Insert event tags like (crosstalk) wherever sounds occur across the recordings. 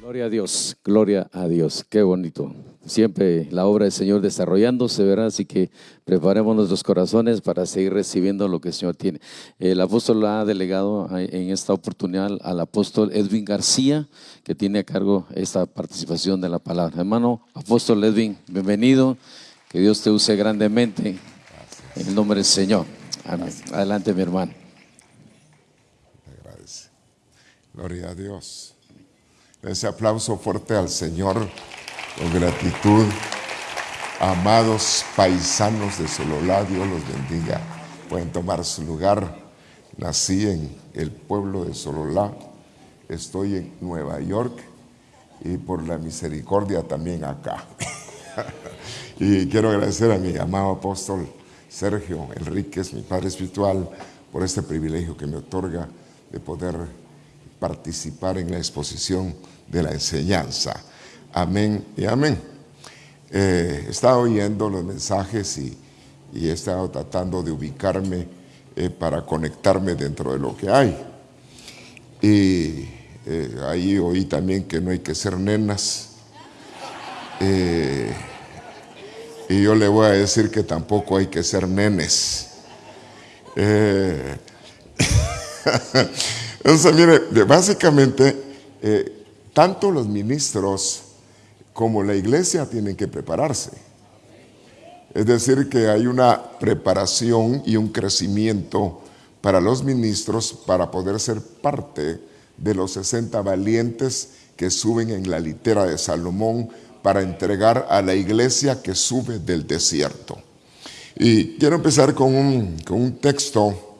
Gloria a Dios, gloria a Dios, qué bonito. Siempre la obra del Señor desarrollándose, ¿verdad? Así que preparemos nuestros corazones para seguir recibiendo lo que el Señor tiene. El apóstol ha delegado en esta oportunidad al apóstol Edwin García, que tiene a cargo esta participación de la palabra. Hermano, apóstol Edwin, bienvenido. Que Dios te use grandemente. En el nombre del Señor. Amén. Adelante, mi hermano. Agradece. Gloria a Dios. Ese aplauso fuerte al Señor con gratitud. Amados paisanos de Sololá, Dios los bendiga. Pueden tomar su lugar. Nací en el pueblo de Sololá. Estoy en Nueva York y por la misericordia también acá. (laughs) y quiero agradecer a mi amado apóstol Sergio Enríquez, mi padre espiritual, por este privilegio que me otorga de poder participar en la exposición de la enseñanza. Amén y amén. Eh, he estado oyendo los mensajes y, he estado tratando de ubicarme eh, para conectarme dentro de lo que hay. Y eh, ahí oí también que no hay que ser nenas. y yo le voy a decir que tampoco hay que ser nenes. (laughs) Entonces, mire, básicamente, tanto los ministros como la iglesia tienen que prepararse. Es decir, que hay una preparación y un crecimiento para los ministros para poder ser parte de los 60 valientes que suben en la litera de Salomón para entregar a la iglesia que sube del desierto. Y quiero empezar con un, con un texto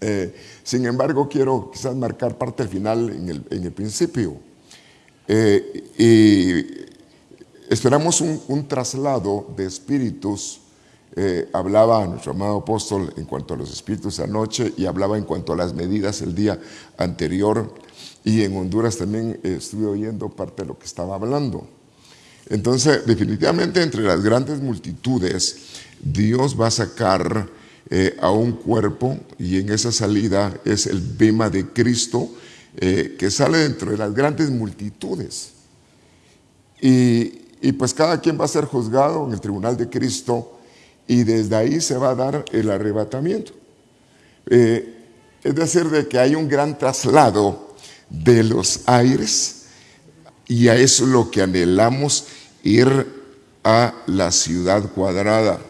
eh, sin embargo, quiero quizás marcar parte al final en el, principio. Eh, y esperamos un, traslado de espíritus. Eh, hablaba nuestro amado apóstol en cuanto a los espíritus anoche y hablaba en cuanto a las medidas el día anterior. Y en Honduras también estuve oyendo parte de lo que estaba hablando. Entonces, definitivamente entre las grandes multitudes, Dios va a sacar eh, a un cuerpo y en esa salida es el bema de Cristo eh, que sale dentro de las grandes multitudes. Y, pues cada quien va a ser juzgado en el tribunal de Cristo y desde ahí se va a dar el arrebatamiento. Eh, es decir, de que hay un gran traslado de los aires y a eso es lo que anhelamos ir a la ciudad cuadrada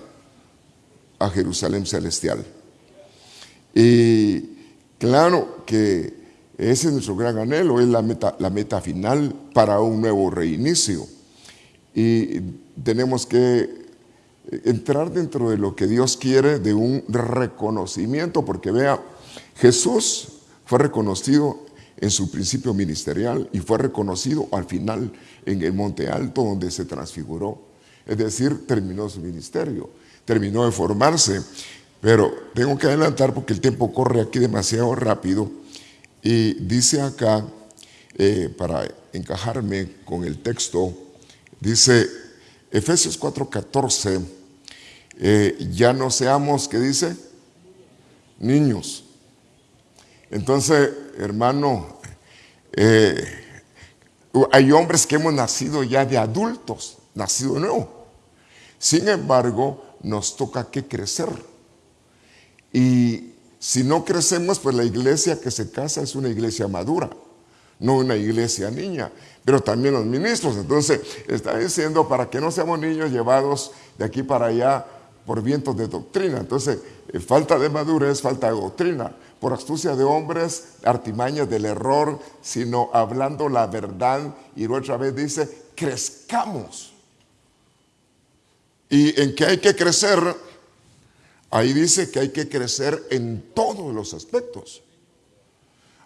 a Jerusalén celestial. Y claro que ese es nuestro gran anhelo, es la meta, la meta final para un nuevo reinicio. Y tenemos que entrar dentro de lo que Dios quiere, de un reconocimiento, porque vea, Jesús fue reconocido en su principio ministerial y fue reconocido al final en el Monte Alto donde se transfiguró. Es decir, terminó su ministerio terminó de formarse. Pero tengo que adelantar porque el tiempo corre aquí demasiado rápido. Y dice acá, eh, para encajarme con el texto, dice Efesios 4:14, eh, ya no seamos, ¿qué dice? Niños. Entonces, hermano, eh, hay hombres que hemos nacido ya de adultos, nacido nuevo. Sin embargo, nos toca que crecer. Y si no crecemos, pues la iglesia que se casa es una iglesia madura, no una iglesia niña, pero también los ministros. Entonces, está diciendo para que no seamos niños llevados de aquí para allá por vientos de doctrina. Entonces, eh, falta de madurez, falta de doctrina, por astucia de hombres, artimañas del error, sino hablando la verdad. Y otra vez dice, crezcamos ¿Y en qué hay que crecer? Ahí dice que hay que crecer en todos los aspectos.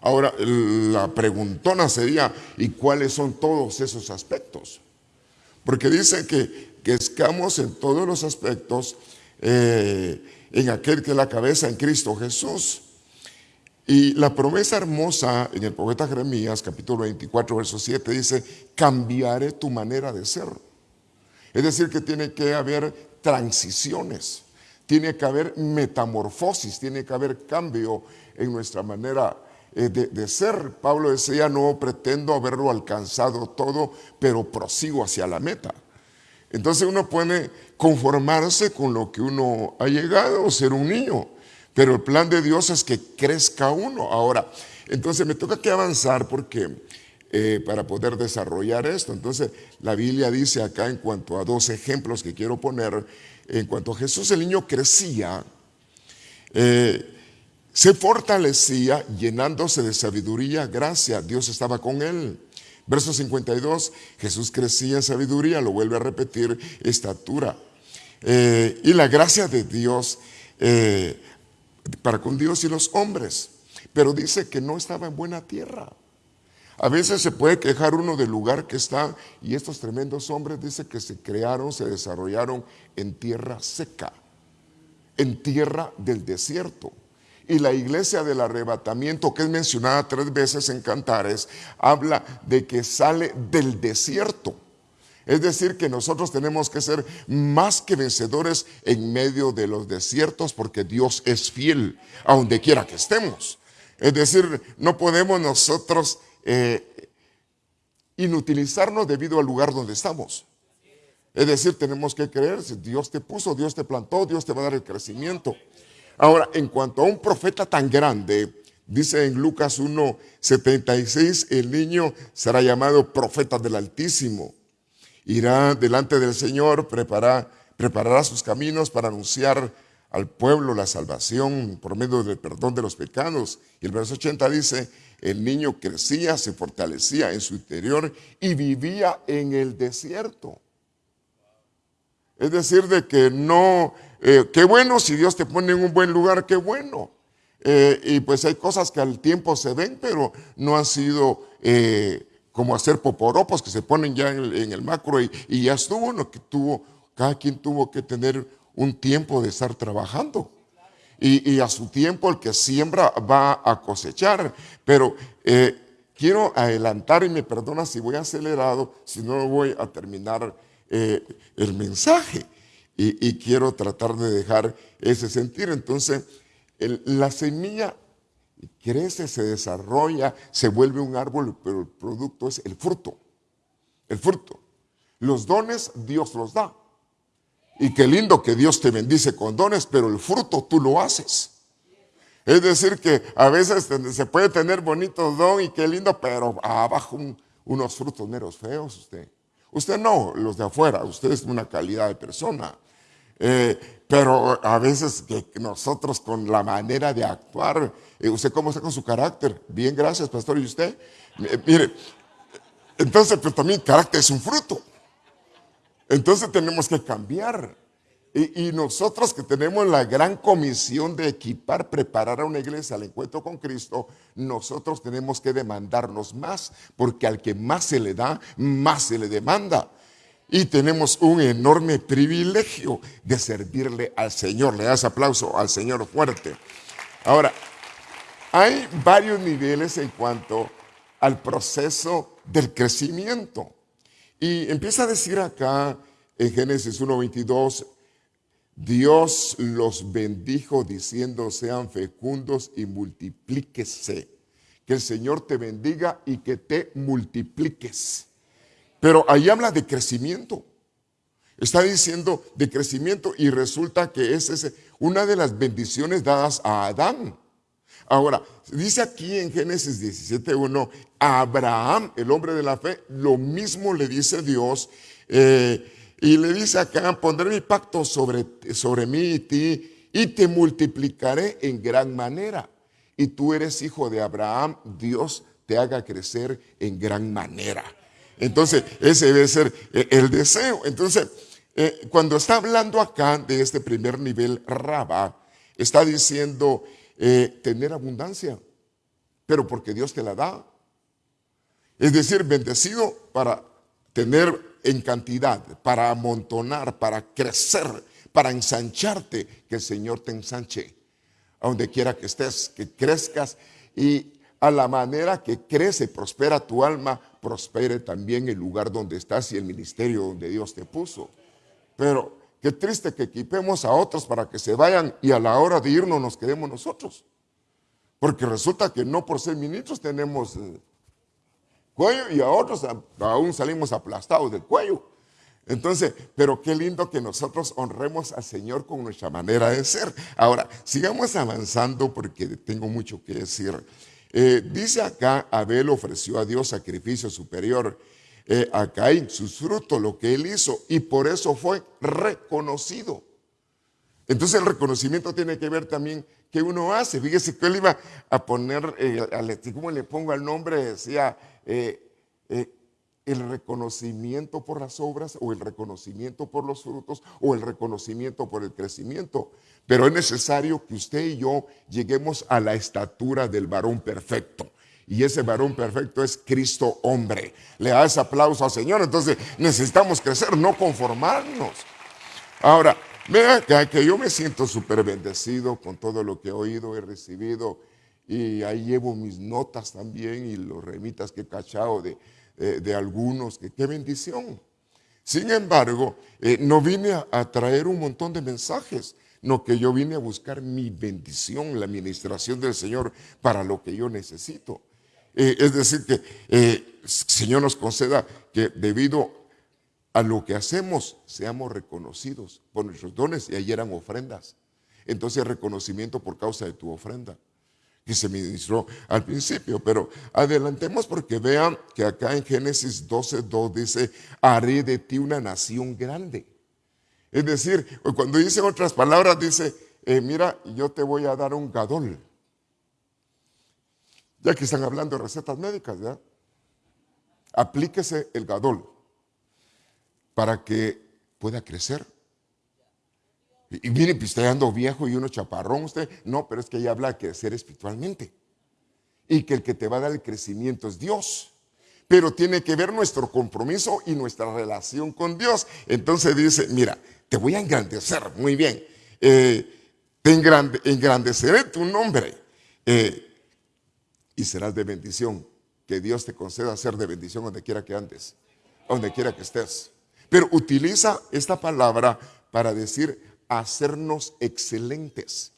Ahora, la preguntona sería, ¿y cuáles son todos esos aspectos? Porque dice que, escamos en todos los aspectos eh, en aquel que es la cabeza en Cristo Jesús. Y la promesa hermosa en el profeta Jeremías, capítulo 24, verso 7, dice, cambiaré tu manera de ser. Es decir, que tiene que haber transiciones, tiene que haber metamorfosis, tiene que haber cambio en nuestra manera eh, de, ser. Pablo decía, no pretendo haberlo alcanzado todo, pero prosigo hacia la meta. Entonces uno puede conformarse con lo que uno ha llegado, ser un niño, pero el plan de Dios es que crezca uno. Ahora, entonces me toca que avanzar porque eh, para poder desarrollar esto. Entonces la Biblia dice acá en cuanto a dos ejemplos que quiero poner, en cuanto a Jesús el niño crecía, eh, se fortalecía llenándose de sabiduría, gracia, Dios estaba con él. Verso 52, Jesús crecía en sabiduría, lo vuelve a repetir, estatura. Eh, y la gracia de Dios eh, para con Dios y los hombres. Pero dice que no estaba en buena tierra. A veces se puede quejar uno del lugar que está y estos tremendos hombres dice que se crearon, se desarrollaron en tierra seca, en tierra del desierto. Y la iglesia del arrebatamiento, que es mencionada tres veces en Cantares, habla de que sale del desierto. Es decir, que nosotros tenemos que ser más que vencedores en medio de los desiertos porque Dios es fiel a donde quiera que estemos. Es decir, no podemos nosotros eh, inutilizarnos debido al lugar donde estamos. Es decir, tenemos que creer, si Dios te puso, Dios te plantó, Dios te va a dar el crecimiento. Ahora, en cuanto a un profeta tan grande, dice en Lucas 1, 76, el niño será llamado profeta del Altísimo. Irá delante del Señor, preparará sus caminos para anunciar al pueblo la salvación por medio del perdón de los pecados. Y el verso 80 dice, el niño crecía, se fortalecía en su interior y vivía en el desierto. Es decir, de que no, eh, qué bueno si Dios te pone en un buen lugar, qué bueno. Eh, y pues hay cosas que al tiempo se ven, pero no han sido eh, como hacer poporopos que se ponen ya en el, macro y, ya estuvo, lo que tuvo, cada quien tuvo que tener un tiempo de estar trabajando. Y, y a su tiempo el que siembra va a cosechar. Pero quiero adelantar y me perdona si voy acelerado, si no voy a terminar eh, el mensaje. Y, quiero tratar de dejar ese sentir. Entonces, la semilla crece, se desarrolla, se vuelve un árbol, pero el producto es el fruto. El fruto. Los dones Dios los da. Y qué lindo que Dios te bendice con dones, pero el fruto tú lo haces. Es decir, que a veces se puede tener bonitos don y qué lindo, pero abajo unos frutos meros feos usted. Usted no, los de afuera, usted es una calidad de persona. Eh, pero a veces nosotros con la manera de actuar, eh, ¿usted cómo está con su carácter? Bien, gracias, pastor. ¿Y usted? Eh, mire, entonces, pero también carácter es un fruto. Entonces tenemos que cambiar. Y, nosotros que tenemos la gran comisión de equipar, preparar a una iglesia al encuentro con Cristo, nosotros tenemos que demandarnos más, porque al que más se le da, más se le demanda. Y tenemos un enorme privilegio de servirle al Señor. Le das aplauso al Señor fuerte. Ahora, hay varios niveles en cuanto al proceso del crecimiento. Y empieza a decir acá en Génesis 1.22, Dios los bendijo diciendo, sean fecundos y multiplíquese. Que el Señor te bendiga y que te multipliques. Pero ahí habla de crecimiento. Está diciendo de crecimiento y resulta que es una de las bendiciones dadas a Adán. Ahora, dice aquí en Génesis 17.1, Abraham, el hombre de la fe, lo mismo le dice Dios. Eh, y le dice acá, pondré mi pacto sobre, sobre mí y ti y te multiplicaré en gran manera. Y tú eres hijo de Abraham, Dios te haga crecer en gran manera. Entonces, ese debe ser eh, el deseo. Entonces, eh, cuando está hablando acá de este primer nivel, Raba, está diciendo eh, tener abundancia, pero porque Dios te la da. Es decir, bendecido para tener en cantidad, para amontonar, para crecer, para ensancharte, que el Señor te ensanche. A donde quiera que estés, que crezcas y a la manera que crece, prospera tu alma, prospere también el lugar donde estás y el ministerio donde Dios te puso. Pero qué triste que equipemos a otros para que se vayan y a la hora de irnos nos quedemos nosotros. Porque resulta que no por ser ministros tenemos eh, cuello y a otros aún salimos aplastados del cuello. Entonces, pero qué lindo que nosotros honremos al Señor con nuestra manera de ser. Ahora, sigamos avanzando porque tengo mucho que decir. Eh, dice acá, Abel ofreció a Dios sacrificio superior eh, a Caín, sus frutos, lo que él hizo, y por eso fue reconocido. Entonces el reconocimiento tiene que ver también que uno hace. Fíjese que él iba a poner, eh, ¿cómo le pongo el nombre? Decía, eh, el reconocimiento por las obras o el reconocimiento por los frutos o el reconocimiento por el crecimiento. Pero es necesario que usted y yo lleguemos a la estatura del varón perfecto. Y ese varón perfecto es Cristo hombre. Le da ese aplauso al Señor. Entonces necesitamos crecer, no conformarnos. Ahora, vea que, yo me siento súper bendecido con todo lo que he oído, he recibido. Y ahí llevo mis notas también y los remitas que he cachado de, eh, de algunos, que qué bendición. Sin embargo, eh, no vine a, traer un montón de mensajes, no que yo vine a buscar mi bendición, la administración del Señor para lo que yo necesito. Eh, es decir, que el Señor nos conceda que debido a lo que hacemos seamos reconocidos por nuestros dones y ahí eran ofrendas. Entonces reconocimiento por causa de tu ofrenda que se ministró al principio. Pero adelantemos porque vean que acá en Génesis 12.2 dice, haré de ti una nación grande. Es decir, cuando dice otras palabras, dice, eh, mira, yo te voy a dar un gadol. Ya que están hablando de recetas médicas. Aplíquese el gadol para que pueda crecer y, mire, pues ando viejo y uno chaparrón usted. No, pero es que ella habla de crecer espiritualmente. Y que el que te va a dar el crecimiento es Dios. Pero tiene que ver nuestro compromiso y nuestra relación con Dios. Entonces dice, mira, te voy a engrandecer, muy bien. Eh, te engrandeceré tu nombre. Eh, y serás de bendición. Que Dios te conceda ser de bendición donde quiera que andes, donde quiera que estés. Pero utiliza esta palabra para decir hacernos excelentes.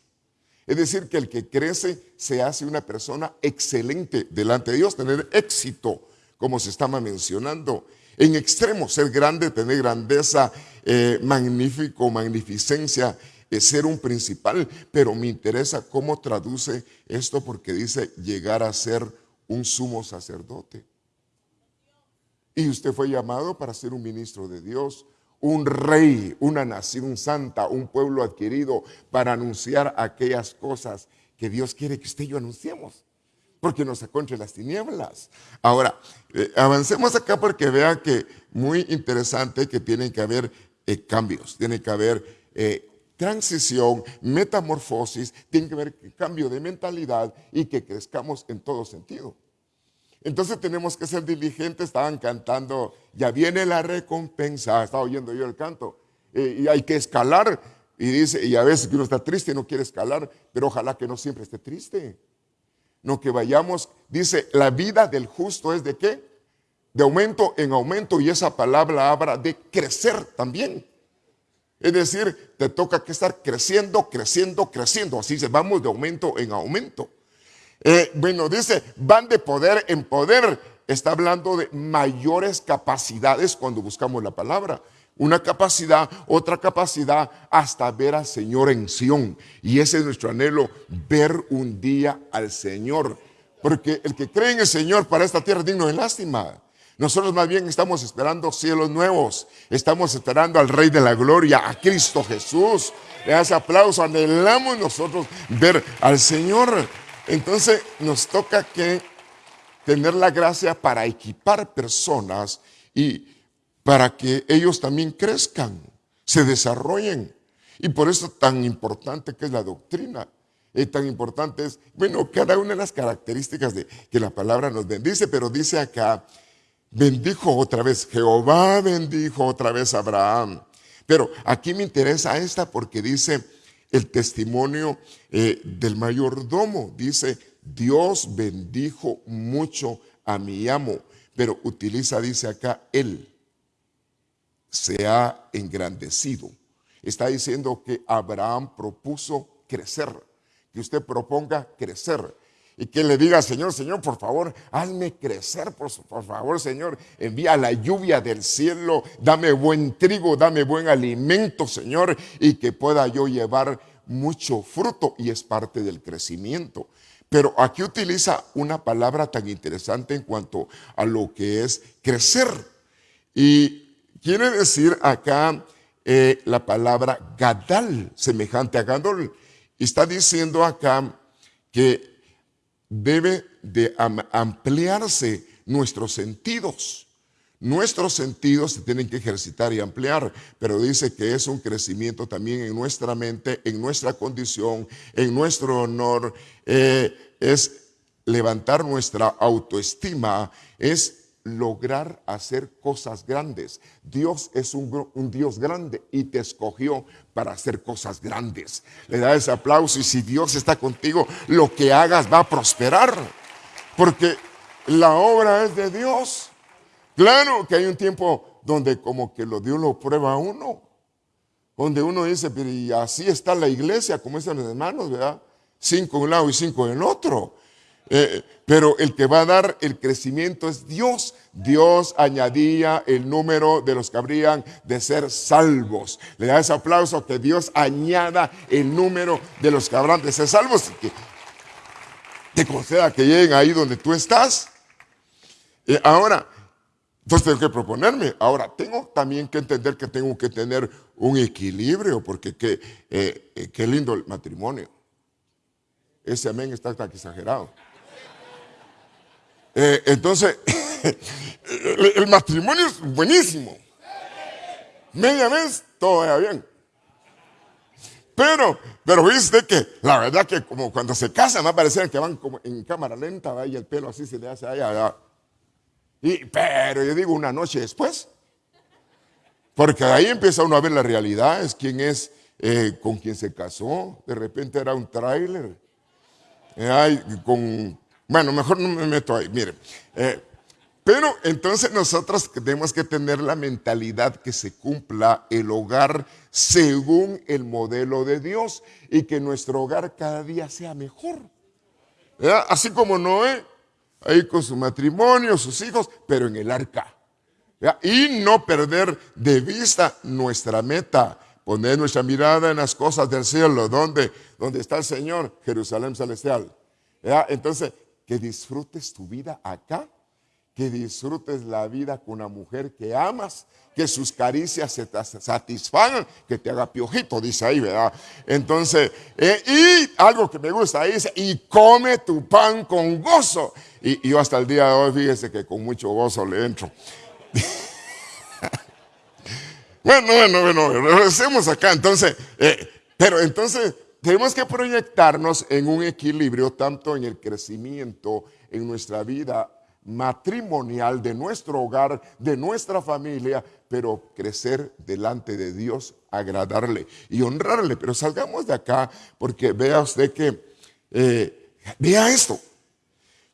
Es decir, que el que crece se hace una persona excelente delante de Dios, tener éxito, como se estaba mencionando. En extremo, ser grande, tener grandeza, eh, magnífico, magnificencia, es ser un principal. Pero me interesa cómo traduce esto porque dice llegar a ser un sumo sacerdote. Y usted fue llamado para ser un ministro de Dios, un rey, una nación santa, un pueblo adquirido para anunciar aquellas cosas que Dios quiere que usted y yo anunciemos, porque nos sacó las tinieblas. Ahora, eh, avancemos acá porque vea que muy interesante que tienen que haber eh, cambios, tiene que haber eh, transición, metamorfosis, tiene que haber cambio de mentalidad y que crezcamos en todo sentido. Entonces tenemos que ser diligentes, estaban cantando, ya viene la recompensa, estaba oyendo yo el canto, eh, y hay que escalar, y dice, y a veces uno está triste y no quiere escalar, pero ojalá que no siempre esté triste. No que vayamos, dice, la vida del justo es de qué? De aumento en aumento, y esa palabra habla de crecer también. Es decir, te toca que estar creciendo, creciendo, creciendo. Así se vamos de aumento en aumento. Eh, bueno, dice, van de poder en poder. Está hablando de mayores capacidades cuando buscamos la palabra. Una capacidad, otra capacidad, hasta ver al Señor en Sión. Y ese es nuestro anhelo, ver un día al Señor. Porque el que cree en el Señor para esta tierra es digno de lástima. Nosotros más bien estamos esperando cielos nuevos. Estamos esperando al Rey de la Gloria, a Cristo Jesús. Le hace aplauso. Anhelamos nosotros ver al Señor. Entonces nos toca que tener la gracia para equipar personas y para que ellos también crezcan, se desarrollen. Y por eso tan importante que es la doctrina. Y tan importante es, bueno, cada una de las características de que la palabra nos bendice, pero dice acá, bendijo otra vez, Jehová bendijo otra vez a Abraham. Pero aquí me interesa esta porque dice, el testimonio eh, del mayordomo. Dice, Dios bendijo mucho a mi amo, pero utiliza, dice acá, él se ha engrandecido. Está diciendo que Abraham propuso crecer, que usted proponga crecer. Y que le diga, Señor, Señor, por favor, hazme crecer, por, favor, Señor, envía la lluvia del cielo, dame buen trigo, dame buen alimento, Señor, y que pueda yo llevar mucho fruto y es parte del crecimiento. Pero aquí utiliza una palabra tan interesante en cuanto a lo que es crecer. Y quiere decir acá eh, la palabra gadal, semejante a gadol. Y está diciendo acá que debe de ampliarse nuestros sentidos. Nuestros sentidos se tienen que ejercitar y ampliar, pero dice que es un crecimiento también en nuestra mente, en nuestra condición, en nuestro honor. Eh, es levantar nuestra autoestima, es lograr hacer cosas grandes. Dios es un, Dios grande y te escogió para hacer cosas grandes. Le da ese aplauso y si Dios está contigo, lo que hagas va a prosperar. Porque la obra es de Dios. Claro que hay un tiempo donde como que lo Dios lo prueba a uno. Donde uno dice, pero y así está la iglesia, como dicen los hermanos, ¿verdad? Cinco en un lado y cinco en el otro. Eh, pero el que va a dar el crecimiento es Dios. Dios añadía el número de los que habrían de ser salvos. Le da ese aplauso que Dios añada el número de los que habrán de ser salvos. Que te conceda que lleguen ahí donde tú estás. Eh, ahora, entonces tengo que proponerme. Ahora, tengo también que entender que tengo que tener un equilibrio, porque qué, eh, qué lindo el matrimonio. Ese amén está tan exagerado. Eh, entonces, (laughs) el, matrimonio es buenísimo. Media vez todo va bien. Pero, pero viste que la verdad que como cuando se casan, va a parecer que van como en cámara lenta, ¿va? y el pelo así se le hace allá. Y, pero yo digo una noche después. Porque ahí empieza uno a ver la realidad, es quién es eh, con quien se casó. De repente era un tráiler. Con, bueno, mejor no me meto ahí, miren. Eh, pero entonces nosotros tenemos que tener la mentalidad que se cumpla el hogar según el modelo de Dios y que nuestro hogar cada día sea mejor. Así como Noé ahí con su matrimonio, sus hijos, pero en el arca. Y no perder de vista nuestra meta, poner nuestra mirada en las cosas del cielo, donde, está el Señor, Jerusalén celestial. Entonces, que disfrutes tu vida acá, que disfrutes la vida con una mujer que amas, que sus caricias se te satisfagan, que te haga piojito, dice ahí, ¿verdad? Entonces, eh, y algo que me gusta, dice, y come tu pan con gozo. Y, yo hasta el día de hoy, fíjese que con mucho gozo le entro. (laughs) bueno, bueno, bueno, regresemos acá. Entonces, eh, pero entonces tenemos que proyectarnos en un equilibrio tanto en el crecimiento, en nuestra vida matrimonial, de nuestro hogar, de nuestra familia, pero crecer delante de Dios, agradarle y honrarle. Pero salgamos de acá porque vea usted que, eh, vea esto,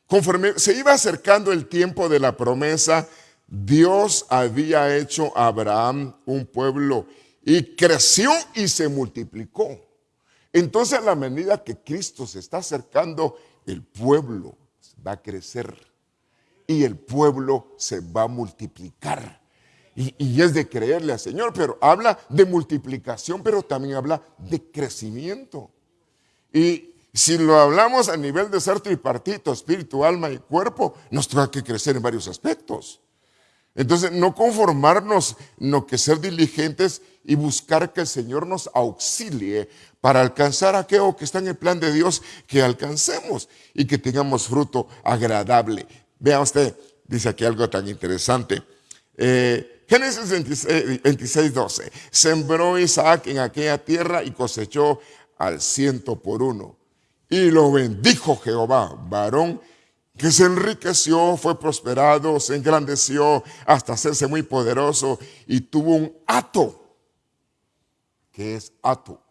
conforme se iba acercando el tiempo de la promesa, Dios había hecho a Abraham un pueblo y creció y se multiplicó. Entonces a la medida que Cristo se está acercando, el pueblo va a crecer y el pueblo se va a multiplicar. Y, es de creerle al Señor, pero habla de multiplicación, pero también habla de crecimiento. Y si lo hablamos a nivel de ser tripartito, espíritu, alma y cuerpo, nos tendrá que crecer en varios aspectos. Entonces, no conformarnos, no que ser diligentes y buscar que el Señor nos auxilie para alcanzar aquello que está en el plan de Dios, que alcancemos y que tengamos fruto agradable. Vea usted, dice aquí algo tan interesante. Eh, Génesis 26, 12. Sembró Isaac en aquella tierra y cosechó al ciento por uno. Y lo bendijo Jehová, varón que se enriqueció, fue prosperado, se engrandeció hasta hacerse muy poderoso y tuvo un hato, que es hato.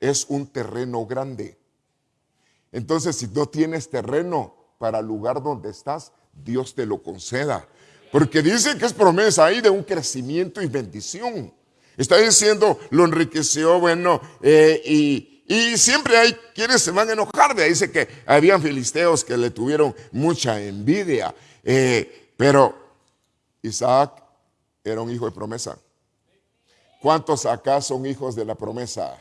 Es un terreno grande. Entonces, si no tienes terreno para el lugar donde estás, Dios te lo conceda. Porque dice que es promesa ahí de un crecimiento y bendición. Está diciendo, lo enriqueció, bueno, eh, y, Y siempre hay quienes se van a enojar. De ahí dice que habían filisteos que le tuvieron mucha envidia. Eh, pero Isaac era un hijo de promesa. ¿Cuántos acá son hijos de la promesa?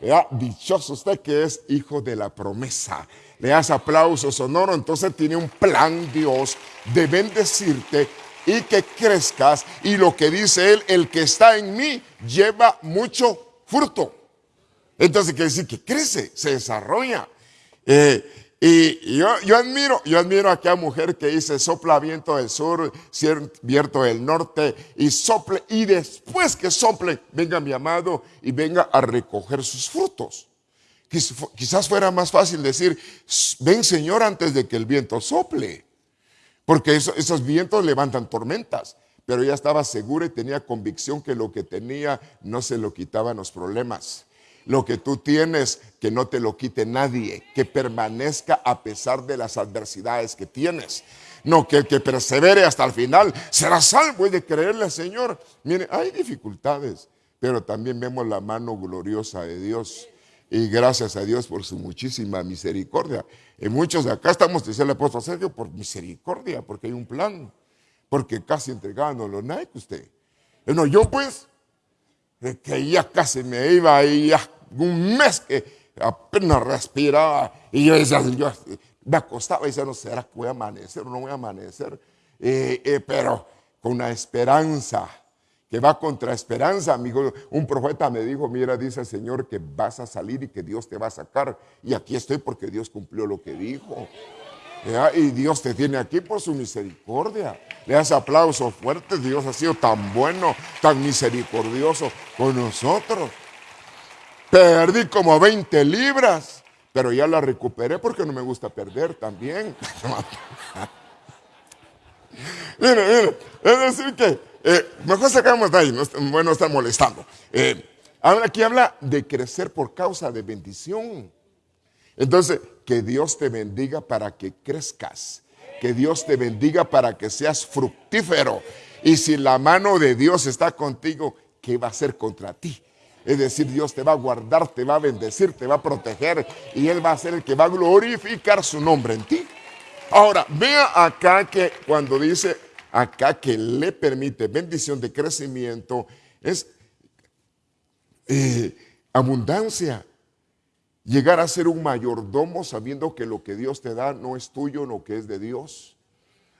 Ya, dichoso usted que es hijo de la promesa. Le das aplausos sonoro, entonces tiene un plan Dios de bendecirte y que crezcas. Y lo que dice él, el que está en mí lleva mucho fruto. Entonces quiere decir que crece, se desarrolla. Eh, y yo, admiro, yo admiro a aquella mujer que dice, sopla viento del sur, viento del norte, y sople, y después que sople, venga mi amado y venga a recoger sus frutos. Quizás fuera más fácil decir, ven Señor antes de que el viento sople, porque esos vientos levantan tormentas, pero ella estaba segura y tenía convicción que lo que tenía no se lo quitaban los problemas lo que tú tienes, que no te lo quite nadie, que permanezca a pesar de las adversidades que tienes. No, que, que persevere hasta el final, será salvo y de creerle al Señor. Mire, hay dificultades, pero también vemos la mano gloriosa de Dios. Y gracias a Dios por su muchísima misericordia. Y muchos de acá estamos, dice el apóstol Sergio, por misericordia, porque hay un plan. Porque casi entregándolo, nadie que usted. No, yo pues, que ya casi me iba y ya un mes que apenas respiraba y yo decía, yo me acostaba y decía, no será que voy a amanecer o no voy a amanecer, eh, eh, pero con una esperanza que va contra esperanza, amigo. Un profeta me dijo, mira, dice el Señor que vas a salir y que Dios te va a sacar. Y aquí estoy porque Dios cumplió lo que dijo. Y Dios te tiene aquí por su misericordia. Le das aplausos fuertes. Dios ha sido tan bueno, tan misericordioso con nosotros. Perdí como 20 libras, pero ya la recuperé porque no me gusta perder también. (laughs) mire, mire, es decir que eh, mejor sacamos de ahí, no, bueno, está molestando. Eh, aquí habla de crecer por causa de bendición. Entonces, que Dios te bendiga para que crezcas. Que Dios te bendiga para que seas fructífero. Y si la mano de Dios está contigo, ¿qué va a hacer contra ti? Es decir, Dios te va a guardar, te va a bendecir, te va a proteger y Él va a ser el que va a glorificar su nombre en ti. Ahora, vea acá que cuando dice acá que le permite bendición de crecimiento, es eh, abundancia. Llegar a ser un mayordomo sabiendo que lo que Dios te da no es tuyo, lo que es de Dios.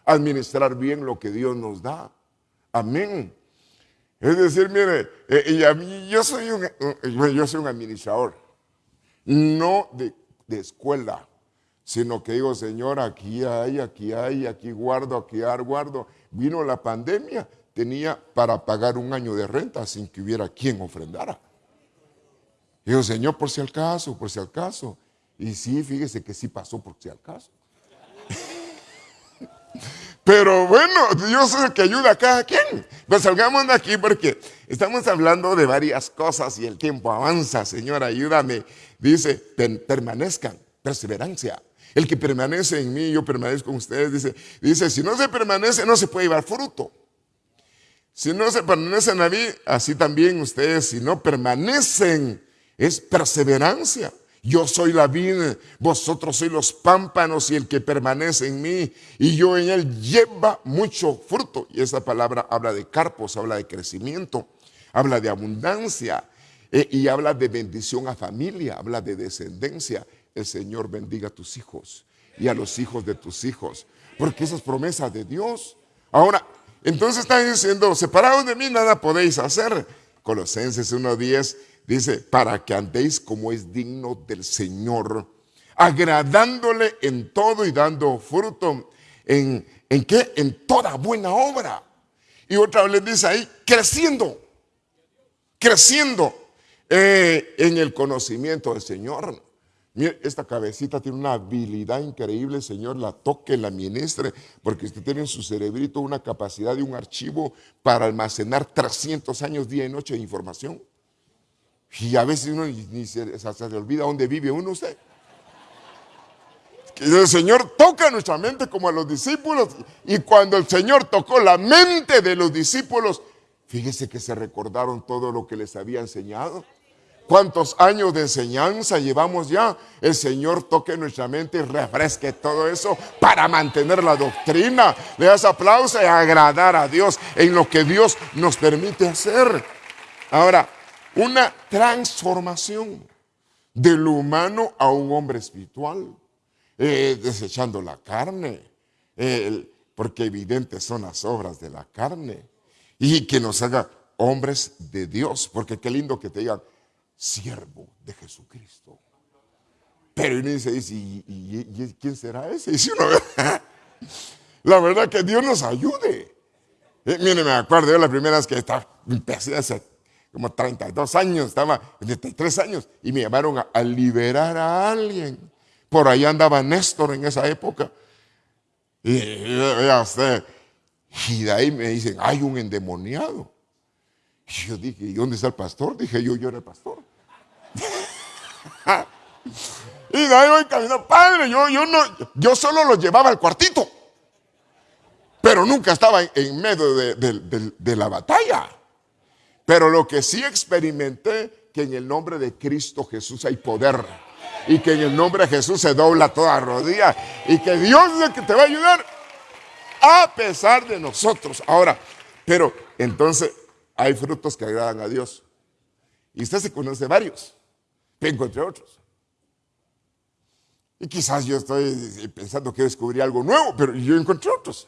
Administrar bien lo que Dios nos da. Amén. Es decir, mire, eh, y a mí, yo, soy un, eh, yo soy un administrador, no de, de escuela, sino que digo, Señor, aquí hay, aquí hay, aquí guardo, aquí guardo. Vino la pandemia, tenía para pagar un año de renta sin que hubiera quien ofrendara. Digo, Señor, por si al caso, por si al caso. Y sí, fíjese que sí pasó por si al caso. (laughs) Pero bueno, Dios es el que ayuda a cada quien. Pues salgamos de aquí porque estamos hablando de varias cosas y el tiempo avanza. Señor, ayúdame. Dice, permanezcan, perseverancia. El que permanece en mí, yo permanezco con ustedes. Dice, dice, si no se permanece, no se puede llevar fruto. Si no se permanecen a mí, así también ustedes, si no permanecen es perseverancia. Yo soy la vida, vosotros sois los pámpanos y el que permanece en mí y yo en él lleva mucho fruto. Y esa palabra habla de carpos, habla de crecimiento, habla de abundancia eh, y habla de bendición a familia, habla de descendencia. El Señor bendiga a tus hijos y a los hijos de tus hijos, porque esas promesas de Dios. Ahora, entonces está diciendo, separados de mí nada podéis hacer. Colosenses 1.10 dice, para que andéis como es digno del Señor, agradándole en todo y dando fruto. ¿En, en qué? En toda buena obra. Y otra vez dice ahí, creciendo, creciendo eh, en el conocimiento del Señor. Mire, esta cabecita tiene una habilidad increíble, Señor, la toque, la ministre, porque usted tiene en su cerebrito una capacidad de un archivo para almacenar 300 años día y noche de información. Y a veces uno ni, se, le olvida dónde vive uno usted. el Señor toca nuestra mente como a los discípulos. Y cuando el Señor tocó la mente de los discípulos, fíjese que se recordaron todo lo que les había enseñado. cuántos años de enseñanza llevamos ya. El Señor toque nuestra mente y refresque todo eso para mantener la doctrina. Le das aplauso y agradar a Dios en lo que Dios nos permite hacer. Ahora, una transformación de lo humano a un hombre espiritual, eh, desechando la carne, porque evidentes son las obras de la carne, y que nos haga hombres de Dios, porque qué lindo que te digan, siervo de Jesucristo. Pero uno dice, ¿y, quién será ese? (laughs) la verdad que Dios nos ayude. Eh, me acuerdo yo la primera vez que estaba, empecé hace como 32 años, estaba 33 años, y me llamaron a, liberar a alguien. Por ahí andaba Néstor en esa época. Y, de ahí me dicen, hay un endemoniado. Y yo dije, ¿y dónde está el pastor? Dije yo, yo era el pastor. (laughs) y de ahí voy caminando, padre, yo, yo, no, yo solo lo llevaba al cuartito. Pero nunca estaba en, medio de, la batalla. Pero lo que sí experimenté, que en el nombre de Cristo Jesús hay poder. Y que en el nombre de Jesús se dobla toda rodilla. Y que Dios es el que te va a ayudar a pesar de nosotros. Ahora, pero entonces hay frutos que agradan a Dios. Y usted se conoce varios. Vengo entre otros. Y quizás yo estoy pensando que descubrí algo nuevo, pero yo encontré otros.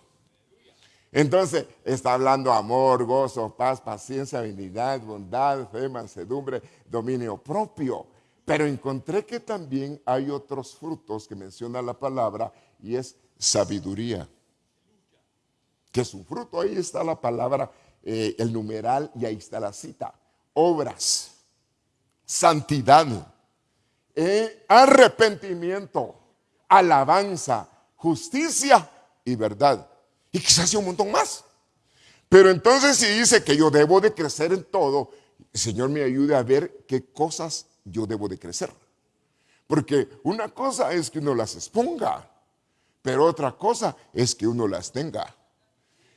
Entonces está hablando amor, gozo, paz, paciencia, habilidad, bondad, fe, mansedumbre, dominio propio. Pero encontré que también hay otros frutos que menciona la palabra y es sabiduría. Que es un fruto, ahí está la palabra, eh, el numeral y ahí está la cita. Obras santidad, eh, arrepentimiento, alabanza, justicia y verdad. Y quizás sea un montón más. Pero entonces si dice que yo debo de crecer en todo, Señor me ayude a ver qué cosas yo debo de crecer. Porque una cosa es que uno las exponga, pero otra cosa es que uno las tenga.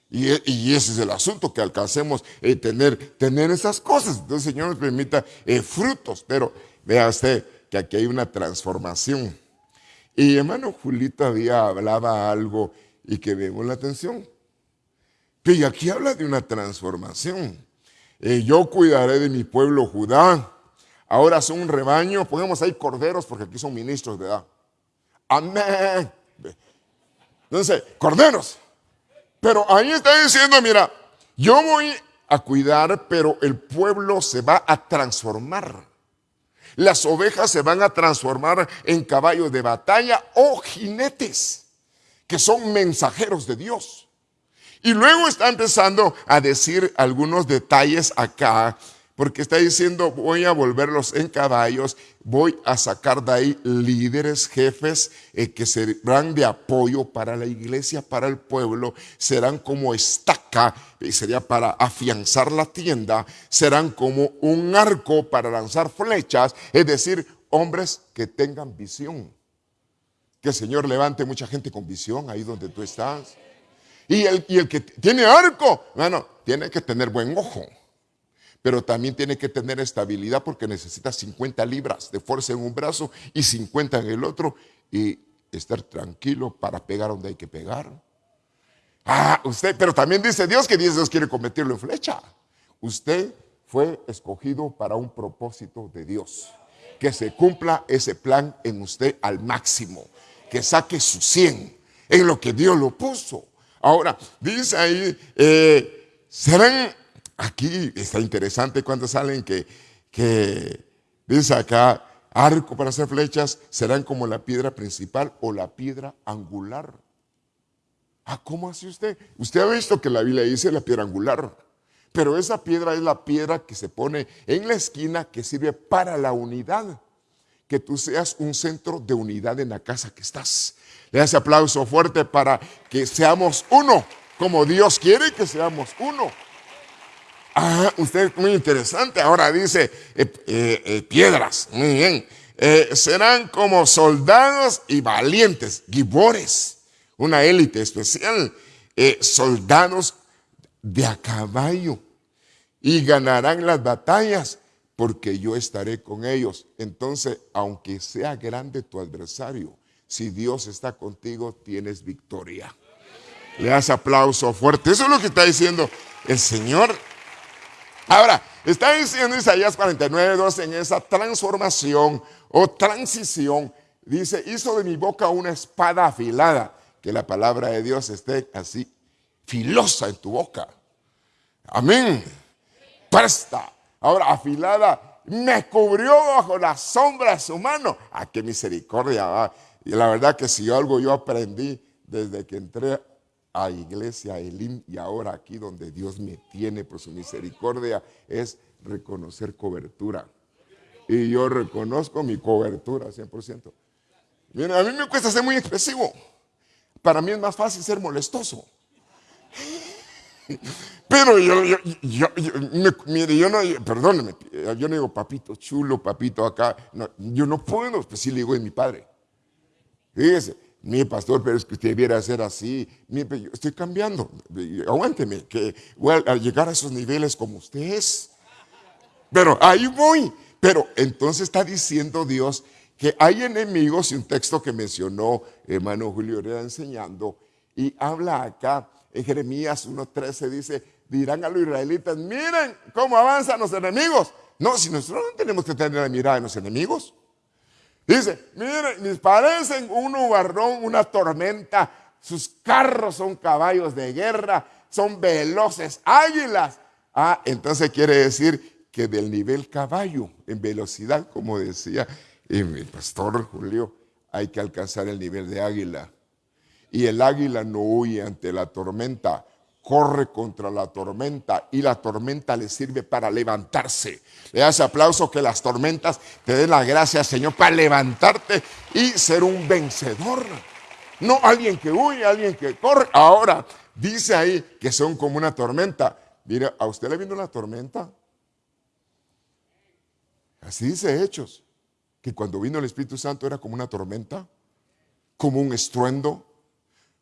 Y, ese es el asunto, que alcancemos eh, tener, tener esas cosas. Entonces Señor nos permita eh, frutos, pero vea usted que aquí hay una transformación. Y hermano Julito había, hablaba algo y que vemos la atención. Y aquí habla de una transformación. Eh, yo cuidaré de mi pueblo Judá. Ahora son un rebaño, ponemos ahí corderos porque aquí son ministros de edad. Amén. Entonces, corderos. Pero ahí está diciendo, mira, yo voy a cuidar, pero el pueblo se va a transformar. Las ovejas se van a transformar en caballos de batalla o jinetes, que son mensajeros de Dios. Y luego está empezando a decir algunos detalles acá porque está diciendo, voy a volverlos en caballos, voy a sacar de ahí líderes, jefes eh, que serán de apoyo para la iglesia, para el pueblo, serán como estaca, y sería para afianzar la tienda, serán como un arco para lanzar flechas, es decir, hombres que tengan visión. Que el Señor levante mucha gente con visión ahí donde tú estás. Y el, y el que tiene arco, bueno, tiene que tener buen ojo pero también tiene que tener estabilidad porque necesita 50 libras de fuerza en un brazo y 50 en el otro y estar tranquilo para pegar donde hay que pegar. Ah, usted, pero también dice Dios que Dios quiere convertirlo en flecha. Usted fue escogido para un propósito de Dios. Que se cumpla ese plan en usted al máximo. Que saque su 100 en lo que Dios lo puso. Ahora, dice ahí, eh, serán Aquí está interesante cuando salen que, que dice acá, arco para hacer flechas serán como la piedra principal o la piedra angular. Ah, ¿cómo hace usted? Usted ha visto que la Biblia dice la piedra angular, pero esa piedra es la piedra que se pone en la esquina que sirve para la unidad. Que tú seas un centro de unidad en la casa que estás. Le hace aplauso fuerte para que seamos uno, como Dios quiere que seamos uno. Ah, usted muy interesante. Ahora dice eh, eh, eh, piedras. Muy bien. serán como soldados y valientes, gibores, una élite especial, soldados de a caballo y ganarán las batallas, porque yo estaré con ellos. Entonces, aunque sea grande tu adversario, si Dios está contigo, tienes victoria. Le das aplauso fuerte. Eso es lo que está diciendo el Señor. Ahora, está diciendo Isaías 49, 12 en esa transformación o transición. Dice, hizo de mi boca una espada afilada. Que la palabra de Dios esté así, filosa en tu boca. Amén. Presta Ahora, afilada, me cubrió bajo la sombra de su mano. ¡Ah, qué misericordia! Y la verdad que si algo yo aprendí desde que entré a Iglesia Elim y ahora aquí donde Dios me tiene por su misericordia es reconocer cobertura. Y yo reconozco mi cobertura 100%. Miren, a mí me cuesta ser muy expresivo. Para mí es más fácil ser molestoso. Pero yo, yo, yo, mire, yo no, perdóneme, yo no digo papito chulo, papito acá. yo no puedo, pues sí le digo de mi padre. Fíjese, mi pastor, pero es que usted debiera ser así. yo estoy cambiando. Aguánteme, que voy a llegar a esos niveles como usted es. Pero ahí voy. Pero entonces está diciendo Dios que hay enemigos, y un texto que mencionó hermano Julio era enseñando, y habla acá en Jeremías 1.13 dice, dirán a los israelitas, miren cómo avanzan los enemigos. No, si nosotros no tenemos que tener la mirada en los enemigos. Dice, miren, les parecen un nubarrón, una tormenta, sus carros son caballos de guerra, son veloces águilas. Ah, entonces quiere decir que del nivel caballo en velocidad, como decía el pastor Julio, hay que alcanzar el nivel de águila. Y el águila no huye ante la tormenta, corre contra la tormenta y la tormenta le sirve para levantarse. Le das aplauso que las tormentas te den la gracia, Señor, para levantarte y ser un vencedor. No alguien que huye, alguien que corre. Ahora, dice ahí que son como una tormenta. Mire, ¿a usted le vino una tormenta? Así dice Hechos, que cuando vino el Espíritu Santo era como una tormenta, como un estruendo,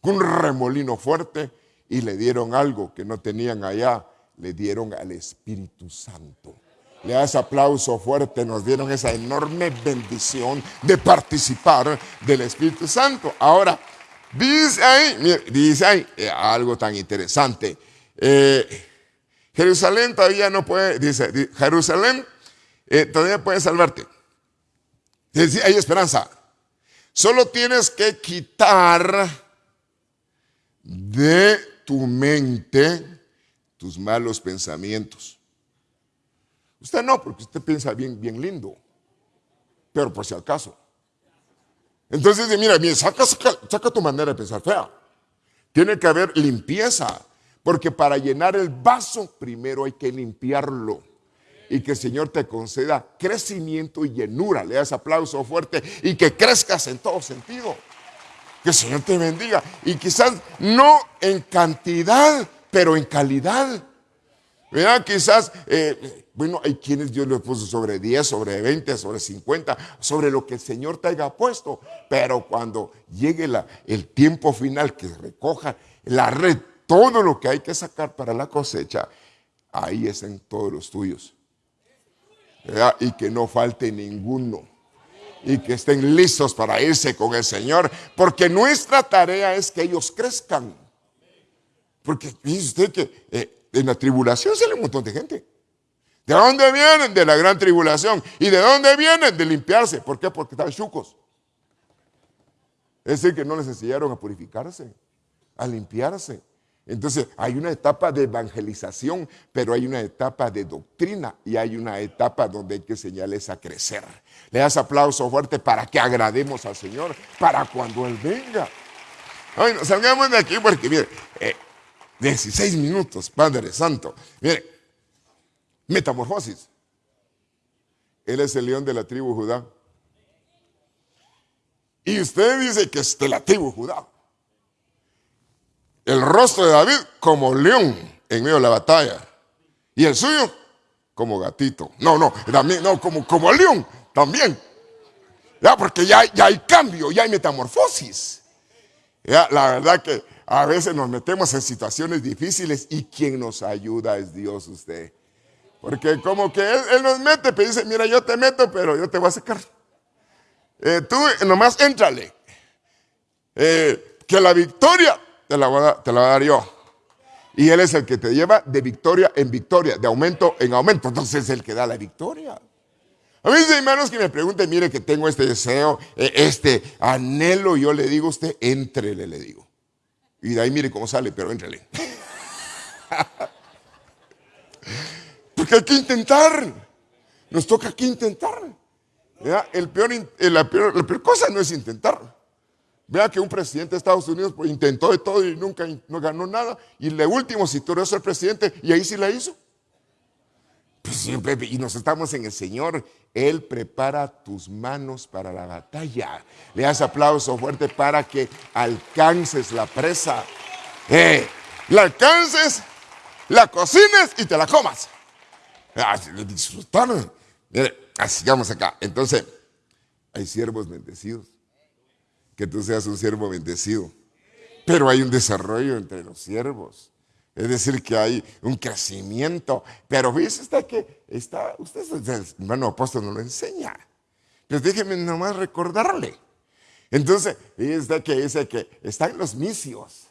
un remolino fuerte y le dieron algo que no tenían allá, le dieron al Espíritu Santo. Le das aplauso fuerte, nos dieron esa enorme bendición de participar del Espíritu Santo. Ahora, dice ahí, dice ahí eh, algo tan interesante. Eh, Jerusalén todavía no puede, dice, Jerusalén eh, todavía puede salvarte. Hay esperanza. Solo tienes que quitar de tu mente tus malos pensamientos. Usted no, porque usted piensa bien, bien lindo, pero por si acaso. Entonces, mira, mira saca, saca, tu manera de pensar fea. Tiene que haber limpieza, porque para llenar el vaso primero hay que limpiarlo. Y que el Señor te conceda crecimiento y llenura. Le das aplauso fuerte y que crezcas en todo sentido. Que el Señor te bendiga. Y quizás no en cantidad, pero en calidad. ¿Verdad? Quizás, eh, bueno, hay quienes Dios le puso sobre 10, sobre 20, sobre 50, sobre lo que el Señor te haya puesto. Pero cuando llegue la, el tiempo final que recoja la red, todo lo que hay que sacar para la cosecha, ahí es en todos los tuyos. Y que no falte ninguno y que estén listos para irse con el Señor, porque nuestra tarea es que ellos crezcan. Porque dice usted que eh, en la tribulación sale un montón de gente. ¿De dónde vienen? De la gran tribulación. ¿Y de dónde vienen? De limpiarse. ¿Por qué? Porque están chucos. Es decir, que no les enseñaron a purificarse, a limpiarse. Entonces hay una etapa de evangelización, pero hay una etapa de doctrina y hay una etapa donde hay que enseñarles a crecer. Le das aplauso fuerte para que agrademos al Señor, para cuando Él venga. Bueno, salgamos de aquí porque, mire, 16 eh, minutos, Padre Santo. Mire, metamorfosis. Él es el león de la tribu Judá. Y usted dice que es de la tribu Judá el rostro de David como león en medio de la batalla. Y el suyo como gatito. No, no, también, no, como, como león también. Ya, porque ya, ya hay cambio, ya hay metamorfosis. Ya, la verdad que a veces nos metemos en situaciones difíciles y quien nos ayuda es Dios usted. Porque como que él, nos mete, pero dice, mira, yo te meto, pero yo te voy a sacar. Eh, tú nomás éntrale. Eh, que la victoria te la, te la voy a dar yo. Y Él es el que te lleva de victoria en victoria, de aumento en aumento. Entonces es el que da la victoria. A veces hay hermanos que me preguntan, mire que tengo este deseo, eh, este anhelo, yo le digo a usted, entrele, le digo. Y de ahí mire cómo sale, pero entrele. (laughs) Porque hay que intentar. Nos toca aquí intentar. El peor, la, peor, la peor cosa no es intentar. Vea que un presidente de Estados Unidos pues, intentó de todo y nunca no ganó nada. Y le último si tú ser presidente y ahí sí la hizo. Pues y nos estamos en el Señor. Él prepara tus manos para la batalla. Le das aplauso fuerte para que alcances la presa. Eh, la alcances, la cocines y te la comas. Ah, disfrutar. Mire, sigamos acá. Entonces, hay siervos bendecidos que tú seas un siervo bendecido. Pero hay un desarrollo entre los siervos. Es decir, que hay un crecimiento. Pero fíjese usted que está, usted, hermano apóstol, no lo enseña. Pues déjeme nomás recordarle. Entonces, fíjese que dice que están los misios.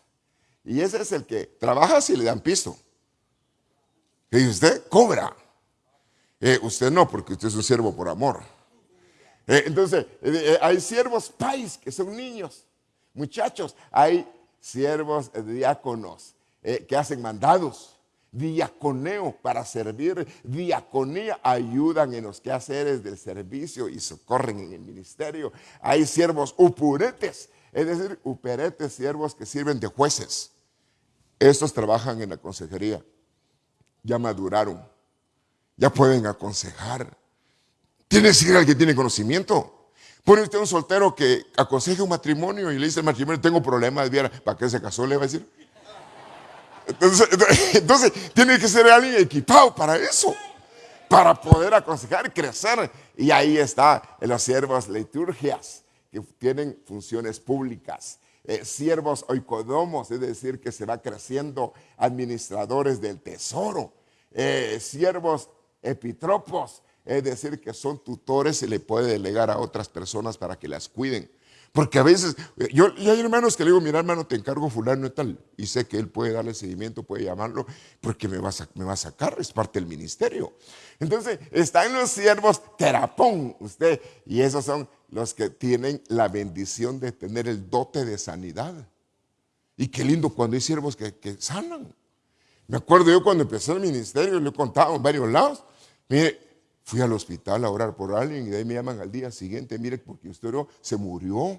Y ese es el que trabaja si le dan piso. Y usted cobra. Eh, usted no, porque usted es un siervo por amor. Eh, entonces, eh, eh, hay siervos pais que son niños, muchachos. Hay siervos diáconos que hacen mandados, diaconeo para servir, diaconía, ayudan en los quehaceres del servicio y socorren en el ministerio. Hay siervos upuretes, es decir, uperetes, siervos que sirven de jueces. Estos trabajan en la consejería, ya maduraron, ya pueden aconsejar tiene que ser alguien que tiene conocimiento. Pone usted un soltero que aconseje un matrimonio y le dice al matrimonio, tengo problemas, ¿para qué se casó? Le va a decir. (laughs) Entonces, tiene que ser alguien equipado para eso, para poder aconsejar, crecer. Y ahí está en los siervos liturgias, que tienen funciones públicas. Eh, siervos oikodomos, es decir, que se va creciendo, administradores del tesoro. Eh, siervos epitropos, es decir, que son tutores, se le puede delegar a otras personas para que las cuiden. Porque a veces, yo, y hay hermanos que le digo, mira hermano, te encargo fulano y tal, y sé que él puede darle seguimiento, puede llamarlo, porque me va a, me a sacar, es parte del ministerio. Entonces, están los siervos terapón, usted, y esos son los que tienen la bendición de tener el dote de sanidad. Y qué lindo cuando hay siervos que, que sanan. Me acuerdo yo cuando empecé el ministerio, le he contado en varios lados, mire, Fui al hospital a orar por alguien y de ahí me llaman al día siguiente, mire, porque usted se murió.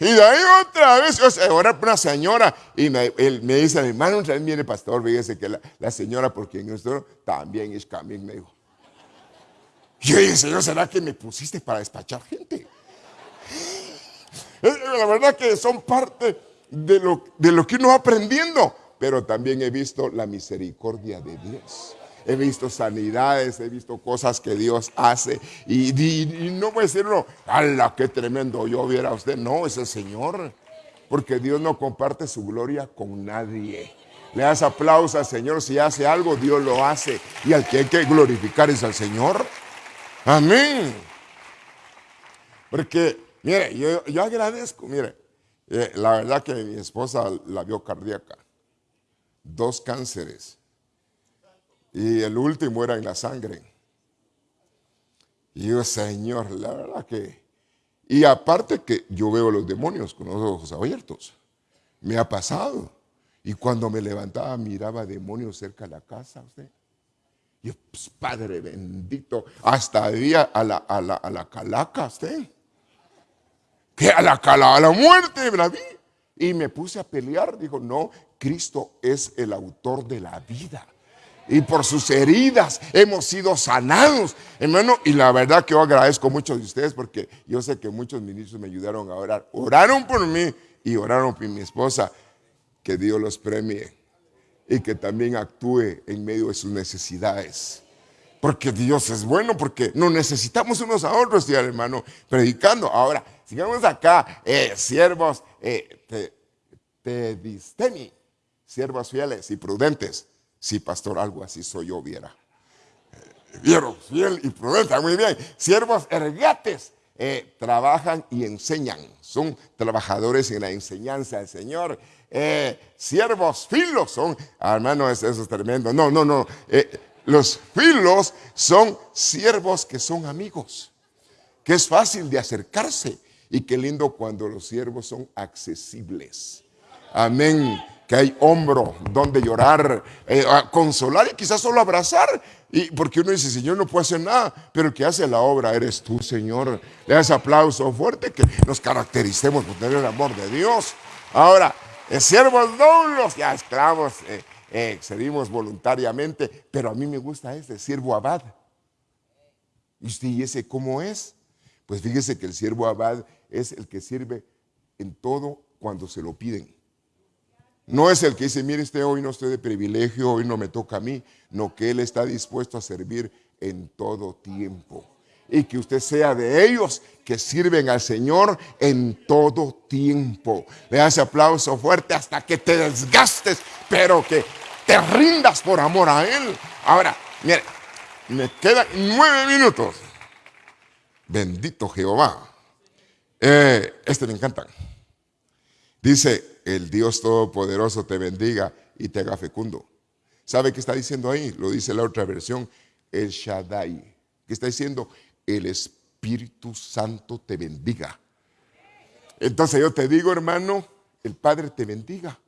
Y de ahí otra vez, o sea, orar por una señora. Y me, él, me dice, hermano, viene pastor, fíjese que la, señora por quien estoy también es camino, me dijo. yo dije, Señor, ¿será que me pusiste para despachar gente? La verdad que son parte de lo, de lo que uno va aprendiendo, pero también he visto la misericordia de Dios he visto sanidades, he visto cosas que Dios hace. Y, no voy a decirlo, ¡hala, qué tremendo! Yo viera a usted. No, es el Señor. Porque Dios no comparte su gloria con nadie. Le das aplauso al Señor. Si hace algo, Dios lo hace. Y al que hay que glorificar es al Señor. Amén. Porque, mire, yo, agradezco, mire, eh, la verdad que mi esposa la vio cardíaca. Dos cánceres y el último era en la sangre. Y yo, Señor, la verdad que... Y aparte que yo veo los demonios con los ojos abiertos. Me ha pasado. Y cuando me levantaba miraba demonios cerca de la casa. Usted. Yo, pues, Padre bendito, hasta había a la, a la, a la calaca usted. Que a la calaca, a la muerte, la vi. Y me puse a pelear. Dijo, no, Cristo es el autor de la vida y por sus heridas hemos sido sanados, hermano. Y la verdad que yo agradezco mucho de ustedes porque yo sé que muchos ministros me ayudaron a orar. Oraron por mí y oraron por mi esposa. Que Dios los premie y que también actúe en medio de sus necesidades. Porque Dios es bueno, porque nos necesitamos unos a otros, hermano, predicando. Ahora, sigamos acá, eh, siervos, eh, te, te siervos fieles y prudentes Sí, pastor, algo así soy yo, viera. Vieron, fiel y prudente, muy bien. Siervos ergates eh, trabajan y enseñan. Son trabajadores en la enseñanza del Señor. Eh, siervos filos son, ah, hermano, eso, es tremendo. No, no, no. Eh, los filos son siervos que son amigos, que es fácil de acercarse y qué lindo cuando los siervos son accesibles. Amén que hay hombro donde llorar, eh, consolar y quizás solo abrazar. Y porque uno dice, Señor, no puedo hacer nada, pero el que hace la obra eres tú, Señor. Le das aplauso fuerte que nos caractericemos por tener el amor de Dios. Ahora, eh, siervos doblos, ya esclavos, eh, excedimos voluntariamente, pero a mí me gusta este, siervo abad. ¿Y usted, ¿y ese cómo es? Pues fíjese que el siervo abad es el que sirve en todo cuando se lo piden. No es el que dice, mire usted, hoy no estoy de privilegio, hoy no me toca a mí, no que Él está dispuesto a servir en todo tiempo. Y que usted sea de ellos que sirven al Señor en todo tiempo. Le hace aplauso fuerte hasta que te desgastes, pero que te rindas por amor a Él. Ahora, mire, me quedan nueve minutos. Bendito Jehová. Eh, este me encanta. Dice, el Dios Todopoderoso te bendiga y te haga fecundo. ¿Sabe qué está diciendo ahí? Lo dice la otra versión, el Shaddai. ¿Qué está diciendo? El Espíritu Santo te bendiga. Entonces yo te digo, hermano, el Padre te bendiga,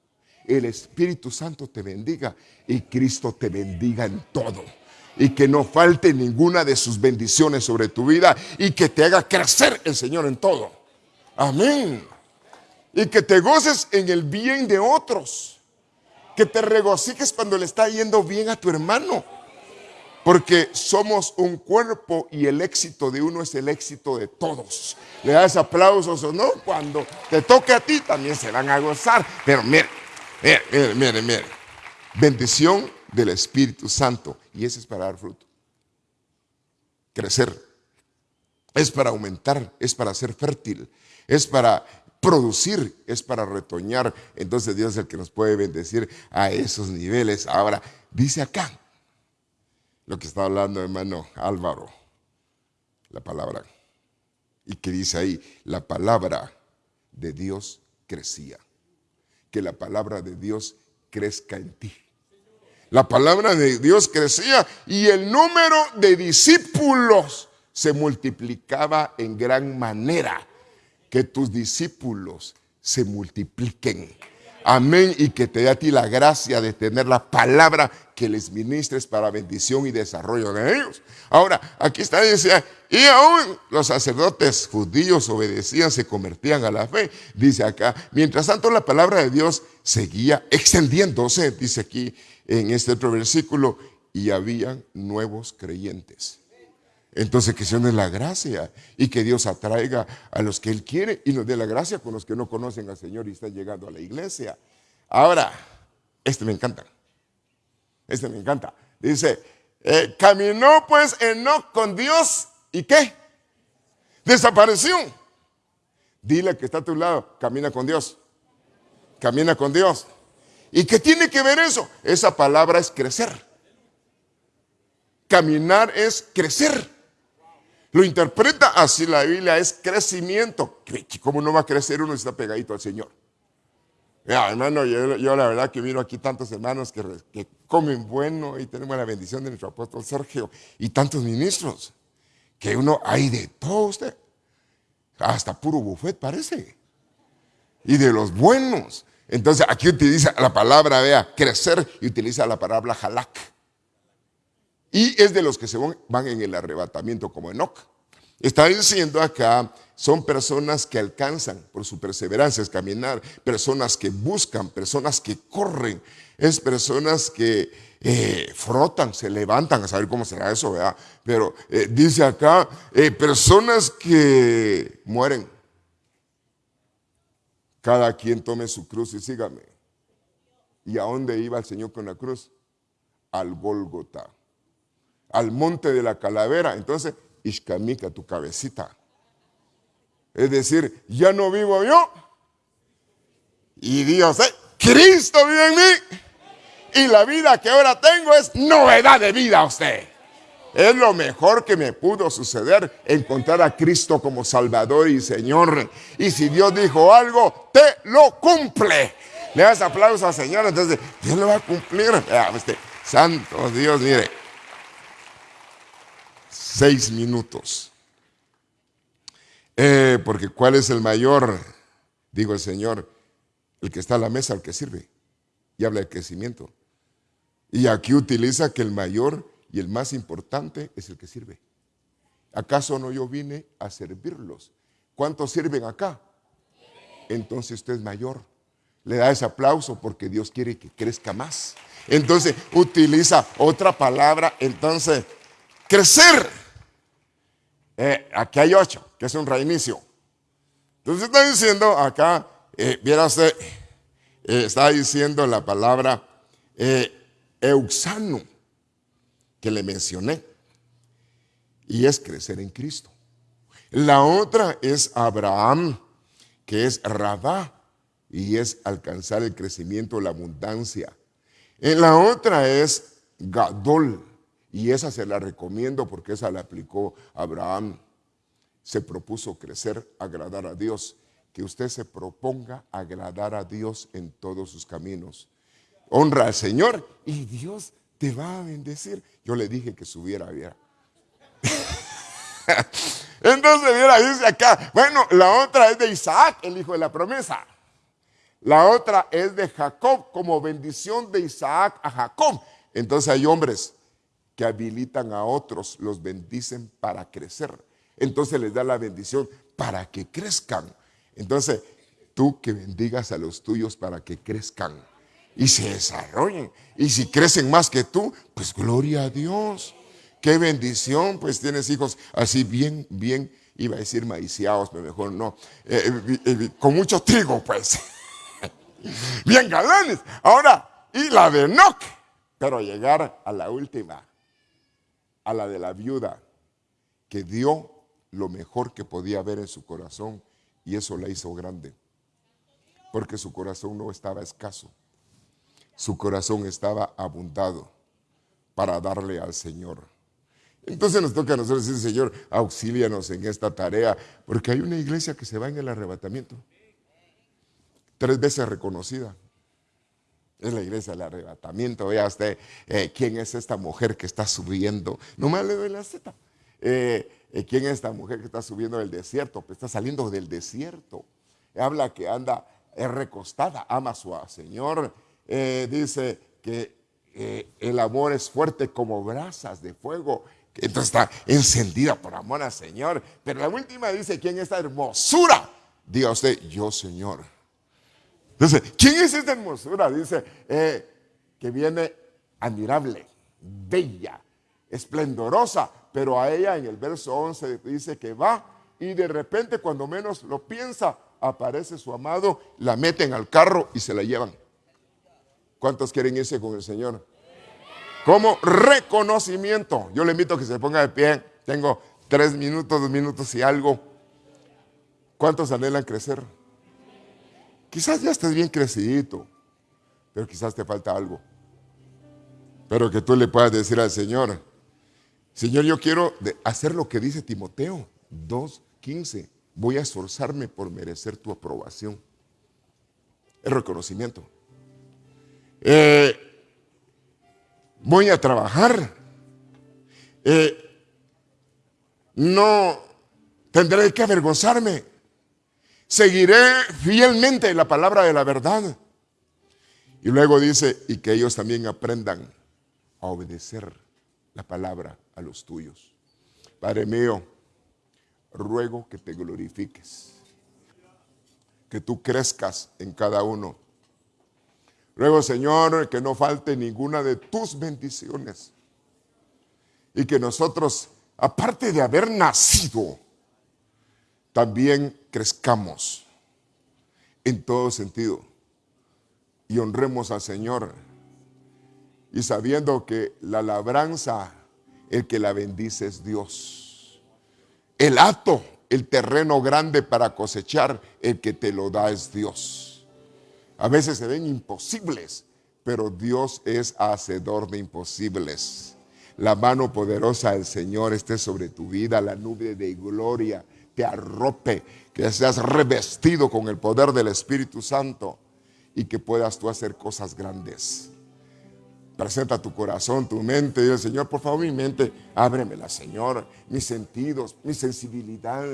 el Espíritu Santo te bendiga y Cristo te bendiga en todo. Y que no falte ninguna de sus bendiciones sobre tu vida y que te haga crecer el Señor en todo. Amén y que te goces en el bien de otros. Que te regocijes cuando le está yendo bien a tu hermano. Porque somos un cuerpo y el éxito de uno es el éxito de todos. Le das aplausos o no, cuando te toque a ti también se van a gozar. Pero mire, mire, mire, mire. Bendición del Espíritu Santo. Y ese es para dar fruto. Crecer. Es para aumentar, es para ser fértil, es para producir, es para retoñar. Entonces Dios es el que nos puede bendecir a esos niveles. Ahora, dice acá, lo que está hablando hermano Álvaro, la palabra. Y que dice ahí, la palabra de Dios crecía. Que la palabra de Dios crezca en ti. La palabra de Dios crecía y el número de discípulos se multiplicaba en gran manera que tus discípulos se multipliquen. Amén. Y que te dé a ti la gracia de tener la palabra que les ministres para bendición y desarrollo de ellos. Ahora, aquí está, dice, y aún los sacerdotes judíos obedecían, se convertían a la fe. Dice acá, mientras tanto la palabra de Dios seguía extendiéndose, dice aquí en este otro versículo, y habían nuevos creyentes. Entonces que se nos la gracia y que Dios atraiga a los que Él quiere y nos dé la gracia con los que no conocen al Señor y están llegando a la iglesia. Ahora, este me encanta. Este me encanta. Dice, eh, caminó pues Enoch con Dios y qué? Desapareció. Dile que está a tu lado, camina con Dios. Camina con Dios. ¿Y qué tiene que ver eso? Esa palabra es crecer. Caminar es crecer. Lo interpreta así la Biblia, es crecimiento. ¿Cómo no va a crecer uno si está pegadito al Señor? hermano, yo, la verdad que miro aquí tantos hermanos que, comen bueno y tenemos la bendición de nuestro apóstol Sergio y tantos ministros, que uno hay de todo usted, hasta puro buffet parece, y de los buenos. Entonces aquí utiliza la palabra, vea, crecer y utiliza la palabra halak. Y es de los que se van en el arrebatamiento como Enoch. Está diciendo acá, son personas que alcanzan por su perseverancia, es caminar, personas que buscan, personas que corren, es personas que eh, frotan, se levantan, a saber cómo será eso, ¿verdad? Pero eh, dice acá, eh, personas que mueren. Cada quien tome su cruz y sígame. ¿Y a dónde iba el Señor con la cruz? Al Gólgota al monte de la calavera. Entonces, Ishkamika, tu cabecita. Es decir, ya no vivo yo. Y Dios. Cristo vive en mí. Y la vida que ahora tengo es novedad de vida a usted. Es lo mejor que me pudo suceder encontrar a Cristo como Salvador y Señor. Y si Dios dijo algo, te lo cumple. Le das aplausos al Señor, entonces Dios lo va a cumplir. Este, santo Dios, mire. Seis minutos. Eh, porque ¿cuál es el mayor? Digo el Señor, el que está a la mesa, el que sirve. Y habla de crecimiento. Y aquí utiliza que el mayor y el más importante es el que sirve. ¿Acaso no yo vine a servirlos? ¿Cuántos sirven acá? Entonces usted es mayor. Le da ese aplauso porque Dios quiere que crezca más. Entonces utiliza otra palabra. Entonces, crecer. Eh, aquí hay ocho, que es un reinicio. Entonces está diciendo acá, eh, viera usted, eh, está diciendo la palabra euxano que le mencioné. Y es crecer en Cristo. La otra es Abraham, que es Rabá, y es alcanzar el crecimiento, la abundancia. En la otra es Gadol, y esa se la recomiendo porque esa la aplicó Abraham. Se propuso crecer, agradar a Dios. Que usted se proponga agradar a Dios en todos sus caminos. Honra al Señor y Dios te va a bendecir. Yo le dije que subiera, viera. (laughs) Entonces, mira, dice acá, bueno, la otra es de Isaac, el hijo de la promesa. La otra es de Jacob, como bendición de Isaac a Jacob. Entonces hay hombres habilitan a otros, los bendicen para crecer. Entonces les da la bendición para que crezcan. Entonces, tú que bendigas a los tuyos para que crezcan y se desarrollen. Y si crecen más que tú, pues gloria a Dios. Qué bendición, pues tienes hijos así bien, bien, iba a decir maiciados, pero mejor no, eh, eh, eh, con mucho trigo, pues. (laughs) bien galanes. Ahora, y la de Enoch, pero llegar a la última, a la de la viuda, que dio lo mejor que podía ver en su corazón y eso la hizo grande, porque su corazón no estaba escaso su corazón estaba abundado para darle al Señor. Entonces nos toca a nosotros decir, Señor, auxílianos en esta tarea, porque hay una iglesia que se va en el arrebatamiento. Tres veces reconocida. Es la iglesia del arrebatamiento. Vea usted eh, quién es esta mujer que está subiendo. Nomás le doy la zeta. Eh, eh, ¿Quién es esta mujer que está subiendo del desierto? Pues está saliendo del desierto. Habla que anda recostada, ama a su Señor dice que el amor es fuerte como brasas de fuego. Entonces está encendida por amor al Señor. Pero la última dice, ¿quién es esta hermosura? Diga usted, yo Señor. Entonces, ¿quién es esta hermosura? Dice, eh, que viene admirable, bella, esplendorosa. Pero a ella en el verso 11 dice que va y de repente cuando menos lo piensa, aparece su amado, la meten al carro y se la llevan. ¿Cuántos quieren irse con el Señor? Como reconocimiento. Yo le invito a que se ponga de pie. Tengo tres minutos, dos minutos y algo. ¿Cuántos anhelan crecer? Quizás ya estés bien crecidito, pero quizás te falta algo. Pero que tú le puedas decir al Señor, Señor, yo quiero hacer lo que dice Timoteo 2.15. Voy a esforzarme por merecer tu aprobación. El reconocimiento. Eh, voy a trabajar, eh, no tendré que avergonzarme, seguiré fielmente la palabra de la verdad. Y luego dice, y que ellos también aprendan a obedecer la palabra a los tuyos. Padre mío, ruego que te glorifiques, que tú crezcas en cada uno Ruego, Señor, que no falte ninguna de tus bendiciones. Y que nosotros, aparte de haber nacido, también crezcamos en todo sentido. Y honremos al Señor. Y sabiendo que la labranza, el que la bendice es Dios. El hato, el terreno grande para cosechar, el que te lo da es Dios a veces se ven imposibles, pero Dios es hacedor de imposibles. La mano poderosa del Señor esté sobre tu vida, la nube de gloria te arrope, que seas revestido con el poder del Espíritu Santo y que puedas tú hacer cosas grandes. Presenta tu corazón, tu mente y el Señor, por favor, mi mente, ábremela, Señor, mis sentidos, mi sensibilidad,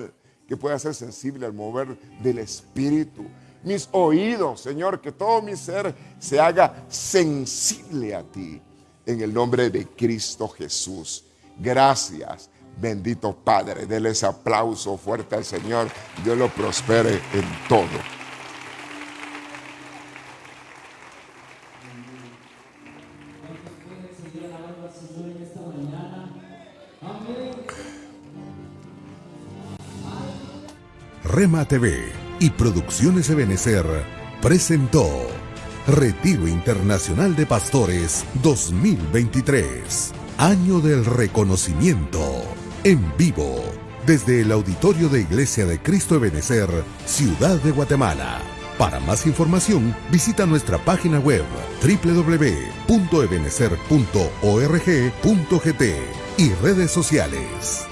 que pueda ser sensible al mover del Espíritu. Mis oídos, Señor, que todo mi ser se haga sensible a ti. En el nombre de Cristo Jesús. Gracias, bendito Padre. Dele ese aplauso fuerte al Señor. Dios lo prospere en todo. Rema TV y Producciones Ebenecer presentó Retiro Internacional de Pastores 2023, Año del Reconocimiento, en vivo, desde el Auditorio de Iglesia de Cristo Ebenecer, Ciudad de Guatemala. Para más información, visita nuestra página web www.ebenecer.org.gt y redes sociales.